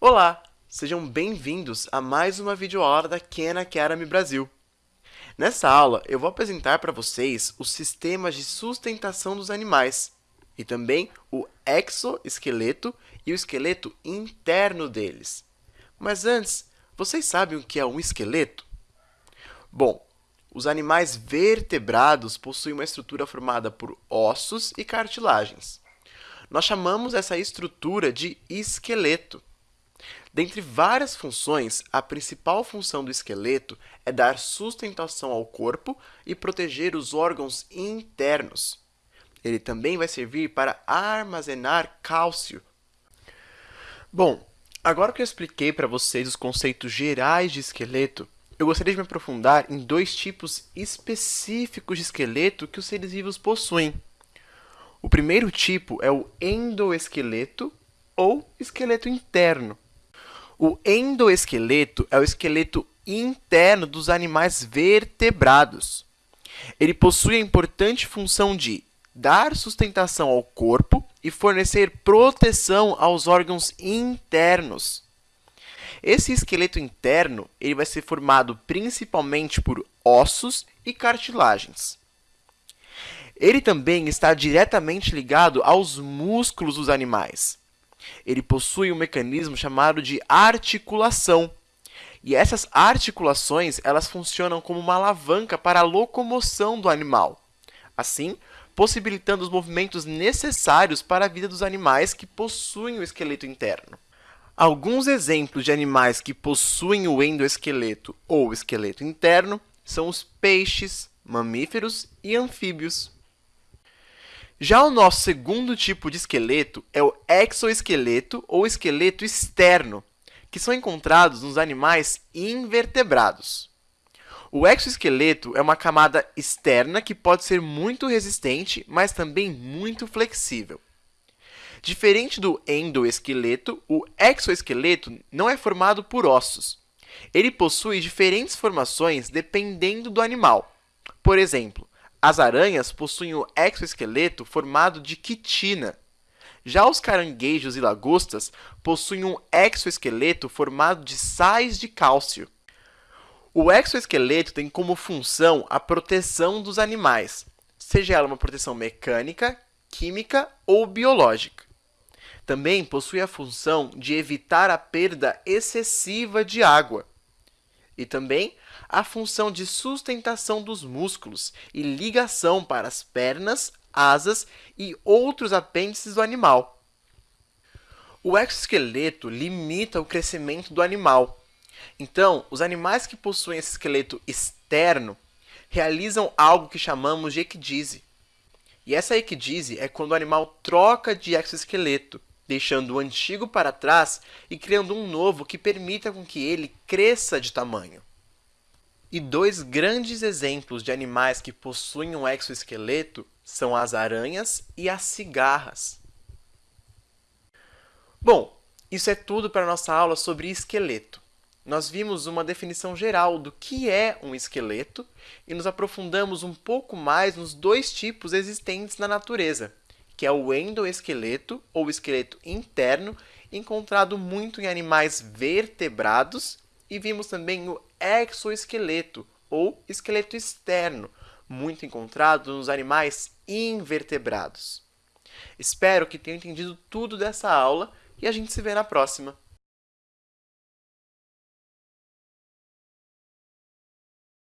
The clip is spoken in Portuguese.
Olá, sejam bem-vindos a mais uma videoaula da Khan Academy Brasil. Nessa aula, eu vou apresentar para vocês os sistemas de sustentação dos animais e também o exoesqueleto e o esqueleto interno deles. Mas antes, vocês sabem o que é um esqueleto? Bom, os animais vertebrados possuem uma estrutura formada por ossos e cartilagens. Nós chamamos essa estrutura de esqueleto. Dentre várias funções, a principal função do esqueleto é dar sustentação ao corpo e proteger os órgãos internos. Ele também vai servir para armazenar cálcio. Bom, agora que eu expliquei para vocês os conceitos gerais de esqueleto, eu gostaria de me aprofundar em dois tipos específicos de esqueleto que os seres vivos possuem. O primeiro tipo é o endoesqueleto ou esqueleto interno. O endoesqueleto é o esqueleto interno dos animais vertebrados. Ele possui a importante função de dar sustentação ao corpo e fornecer proteção aos órgãos internos. Esse esqueleto interno ele vai ser formado principalmente por ossos e cartilagens. Ele também está diretamente ligado aos músculos dos animais. Ele possui um mecanismo chamado de articulação. E essas articulações elas funcionam como uma alavanca para a locomoção do animal, assim possibilitando os movimentos necessários para a vida dos animais que possuem o esqueleto interno. Alguns exemplos de animais que possuem o endoesqueleto ou esqueleto interno são os peixes, mamíferos e anfíbios. Já o nosso segundo tipo de esqueleto é o exoesqueleto ou esqueleto externo, que são encontrados nos animais invertebrados. O exoesqueleto é uma camada externa que pode ser muito resistente, mas também muito flexível. Diferente do endoesqueleto, o exoesqueleto não é formado por ossos. Ele possui diferentes formações dependendo do animal. Por exemplo, as aranhas possuem o exoesqueleto formado de quitina. Já os caranguejos e lagostas possuem um exoesqueleto formado de sais de cálcio. O exoesqueleto tem como função a proteção dos animais, seja ela uma proteção mecânica, química ou biológica. Também possui a função de evitar a perda excessiva de água. E também a função de sustentação dos músculos e ligação para as pernas, asas e outros apêndices do animal. O exoesqueleto limita o crescimento do animal. Então, os animais que possuem esse esqueleto externo realizam algo que chamamos de equidise. E essa equidise é quando o animal troca de exoesqueleto, deixando o antigo para trás e criando um novo que permita com que ele cresça de tamanho. E dois grandes exemplos de animais que possuem um exoesqueleto são as aranhas e as cigarras. Bom, isso é tudo para a nossa aula sobre esqueleto. Nós vimos uma definição geral do que é um esqueleto e nos aprofundamos um pouco mais nos dois tipos existentes na natureza, que é o endoesqueleto, ou esqueleto interno, encontrado muito em animais vertebrados, e vimos também o exoesqueleto, ou esqueleto externo, muito encontrado nos animais invertebrados. Espero que tenham entendido tudo dessa aula e a gente se vê na próxima.